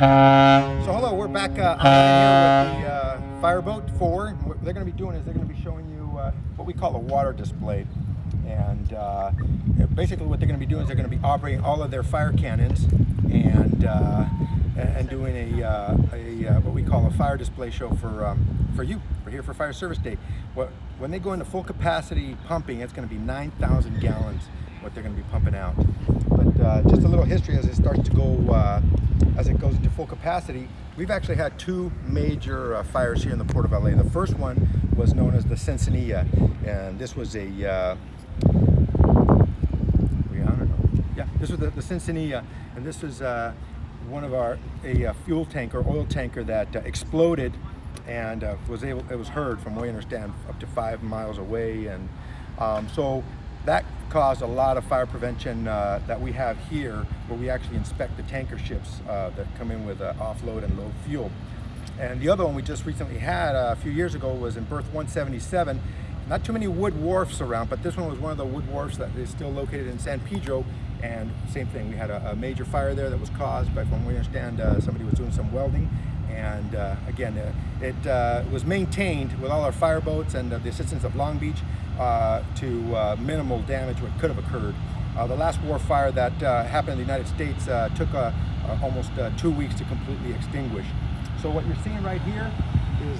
So hello, we're back uh, here with the uh, Fireboat 4. What they're going to be doing is they're going to be showing you uh, what we call a water display. And uh, basically what they're going to be doing is they're going to be operating all of their fire cannons and uh, and doing a, uh, a uh, what we call a fire display show for um, for you. We're here for Fire Service Day. What, when they go into full capacity pumping, it's going to be 9,000 gallons what they're going to be pumping out. Uh, just a little history as it starts to go, uh, as it goes into full capacity, we've actually had two major uh, fires here in the Port of LA. The first one was known as the Sansinena, and this was a, uh, yeah, this was the, the Sansinena, and this was uh, one of our, a, fuel tanker, oil tanker that uh, exploded and was able, it was heard from what I understand up to five miles away. And um, so that caused a lot of fire prevention uh, that we have here where we actually inspect the tanker ships uh, that come in with uh, offload and low fuel. And the other one we just recently had uh, a few years ago was in berth 177. Not too many wood wharfs around, but this one was one of the wood wharfs that is still located in San Pedro. And same thing, we had a, a major fire there that was caused by, from what we understand, uh, somebody was doing some welding and uh, again, uh, it uh, was maintained with all our fireboats and the assistance of Long Beach uh, to uh, minimal damage what could have occurred. Uh, the last war fire that happened in the United States took almost two weeks to completely extinguish. So what you're seeing right here is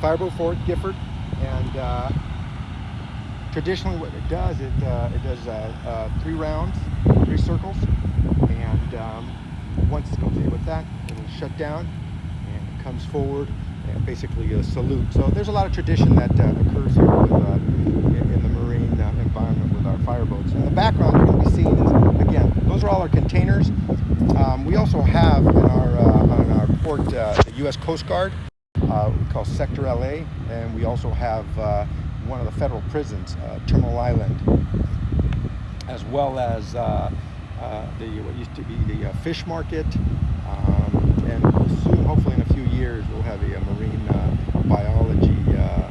Fireboat Fort Gifford, and traditionally what it does, it, it does three rounds, three circles, and um, once it's complete with that, it'll shut down comes forward and basically a salute. So there's a lot of tradition that uh, occurs here with, uh, in, the marine uh, environment with our fireboats. In the background going to be seeing is, again, those are all our containers. Um, we also have in our, uh, on our port uh, the U.S. Coast Guard, uh, we call Sector LA, and we also have one of the federal prisons, Terminal Island, as well as the what used to be the fish market, um, and soon, hopefully in a few years, we'll have a, a marine uh, biology uh,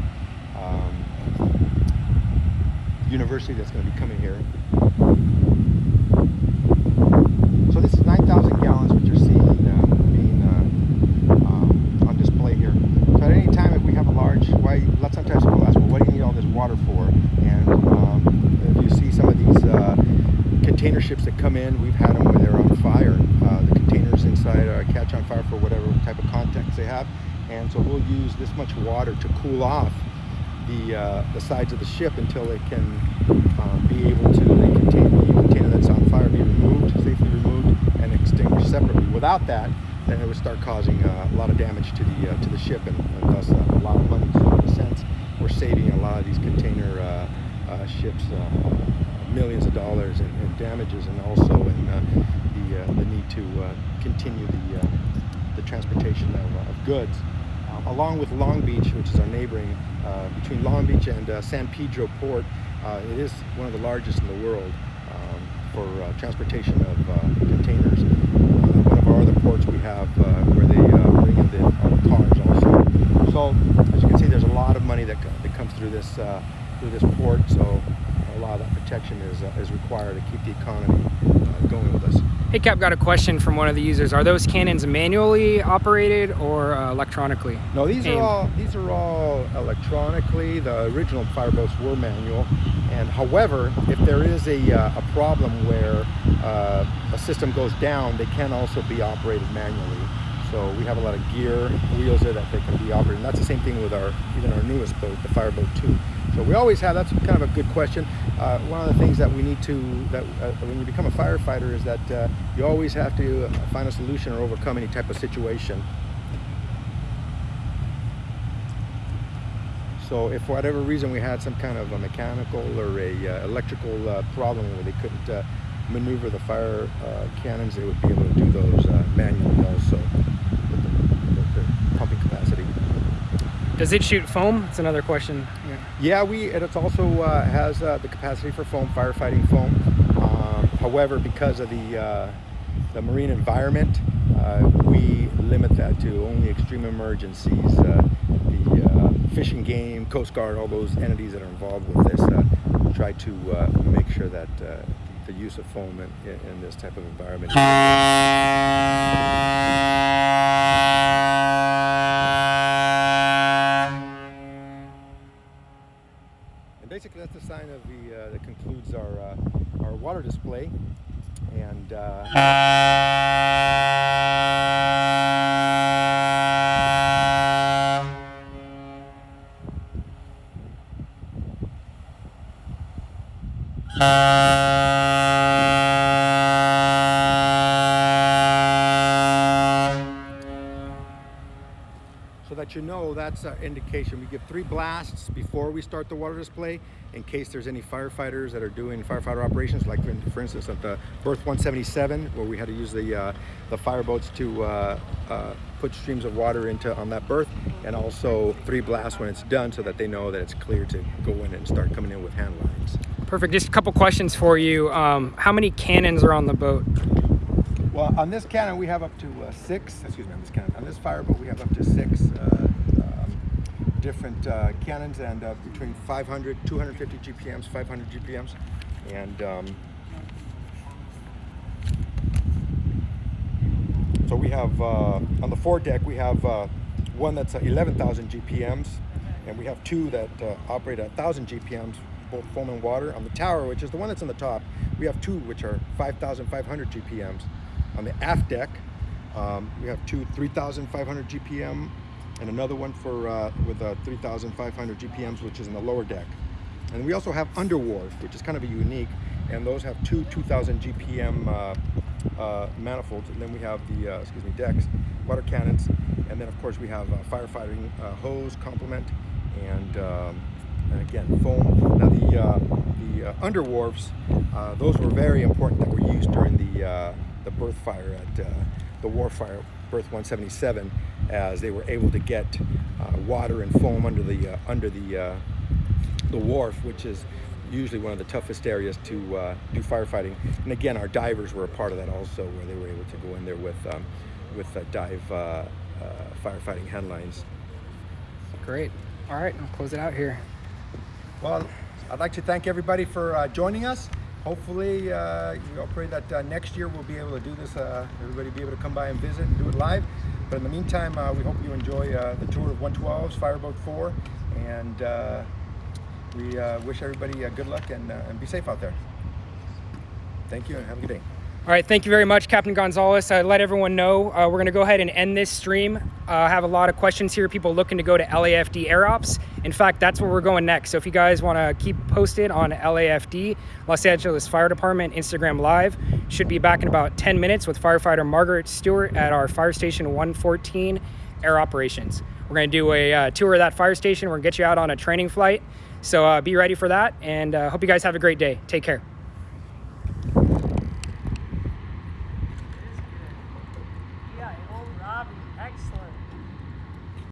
um, that's going to be coming here. So this is 9,000 gallons, which you're seeing uh, being uh, um, on display here. So at any time, if we have a large, why? Sometimes people ask, well, what do you need all this water for? And um, if you see some of these uh, container ships that come in, we've had them where they're on fire. Uh, the containers inside catch on fire for whatever type of context they have. And so we'll use this much water to cool off the, uh, the sides of the ship until it can um, be able to, the container, the container that's on fire be removed, safely removed, and extinguished separately. Without that, then it would start causing uh, a lot of damage to the uh, to the ship and, and thus uh, a lot of money. So in a sense, we're saving a lot of these container uh, uh, ships millions of dollars in, in damages and also in uh, the, uh, the need to uh, continue the, uh, the transportation of, of goods. Along with Long Beach, which is our neighboring, uh, between Long Beach and uh, San Pedro Port, uh, it is one of the largest in the world um, for uh, transportation of containers. one of our other ports we have where they bring in the, cars also. So as you can see, there's a lot of money that, that comes through this through this port. So a lot of that protection is, uh, is required to keep the economy uh, going with us. Hey Cap, got a question from one of the users. Are those cannons manually operated or uh, electronically? No, these aimed? are all these are all electronically. The original fireboats were manual, and however, if there is a, uh, a problem where uh, a system goes down, they can also be operated manually. So we have a lot of gear, wheels there that they can be operated. And that's the same thing with our even our newest boat, the Fireboat 2. So we always have, that's kind of a good question. Uh, one of the things that we need to, that uh, when you become a firefighter is that uh, you always have to find a solution or overcome any type of situation. So if for whatever reason we had some kind of a mechanical or a uh, electrical uh, problem where they couldn't uh, maneuver the fire cannons, they would be able to do those manually also. With the, the pumping capacity. Does it shoot foam? That's another question. Yeah, we it also uh, has uh, the capacity for foam, firefighting foam. Um, however, because of the uh, the marine environment, uh, we limit that to only extreme emergencies. Uh, the uh, Fish Game, Coast Guard, all those entities that are involved with this try to make sure that the use of foam in, in this type of environment basically that's the sign of the uh, that concludes our uh, our water display, and. Uh, you know that's an indication. We give three blasts before we start the water display in case there's any firefighters that are doing firefighter operations, like for, instance at the Berth 177, where we had to use the uh, the fireboats to uh, uh, put streams of water into on that berth, and also three blasts when it's done, so that they know that it's clear to go in and start coming in with hand lines. Perfect. Just a couple questions for you. Um, how many cannons are on the boat? Well, on this cannon we have up to uh, six. Excuse me, on this cannon. On this fireboat we have up to six uh, um, different uh, cannons, and uh, between 500, 250 GPMs, 500 GPMs, and um, so we have uh, on the foredeck we have uh, one that's uh, 11,000 GPMs, and we have two that operate at 1,000 GPMs, both foam and water. On the tower, which is the one that's on the top, we have two which are 5,500 GPMs. On the aft deck, um, we have two 3,500 GPM and another one for uh, with uh, 3,500 GPMs, which is in the lower deck. And we also have under wharf, which is kind of a unique, and those have two 2,000 GPM uh, uh, manifolds. And then we have the, uh, excuse me, decks, water cannons, and then of course we have uh, firefighting hose complement, and um, and again foam. Now the the under uh, those were very important that were used during the the berth fire at uh, the wharf fire, berth 177, as they were able to get uh, water and foam under the uh, under the uh, the wharf, which is usually one of the toughest areas to uh, do firefighting. And again, our divers were a part of that also, where they were able to go in there with um, with uh, dive uh, uh, firefighting hand lines. Great. All right, I'll close it out here. Well, I'd like to thank everybody for uh, joining us. Hopefully, uh, you know, pray that uh, next year we'll be able to do this. Uh, everybody be able to come by and visit and do it live. But in the meantime, uh, we hope you enjoy uh, the tour of 112's Fireboat 4, and uh, we wish everybody good luck and, and be safe out there. Thank you and have a good day. All right, thank you very much, Captain Gonzalez. I let everyone know uh, we're going to go ahead and end this stream. Uh, I have a lot of questions here, people looking to go to LAFD Air Ops. In fact, that's where we're going next. So if you guys want to keep posted on LAFD, Los Angeles Fire Department, Instagram Live, should be back in about 10 minutes with firefighter Margaret Stewart at our Fire Station 114 Air Operations. We're going to do a uh, tour of that fire station. We're going to get you out on a training flight. So uh, be ready for that, and uh, hope you guys have a great day. Take care.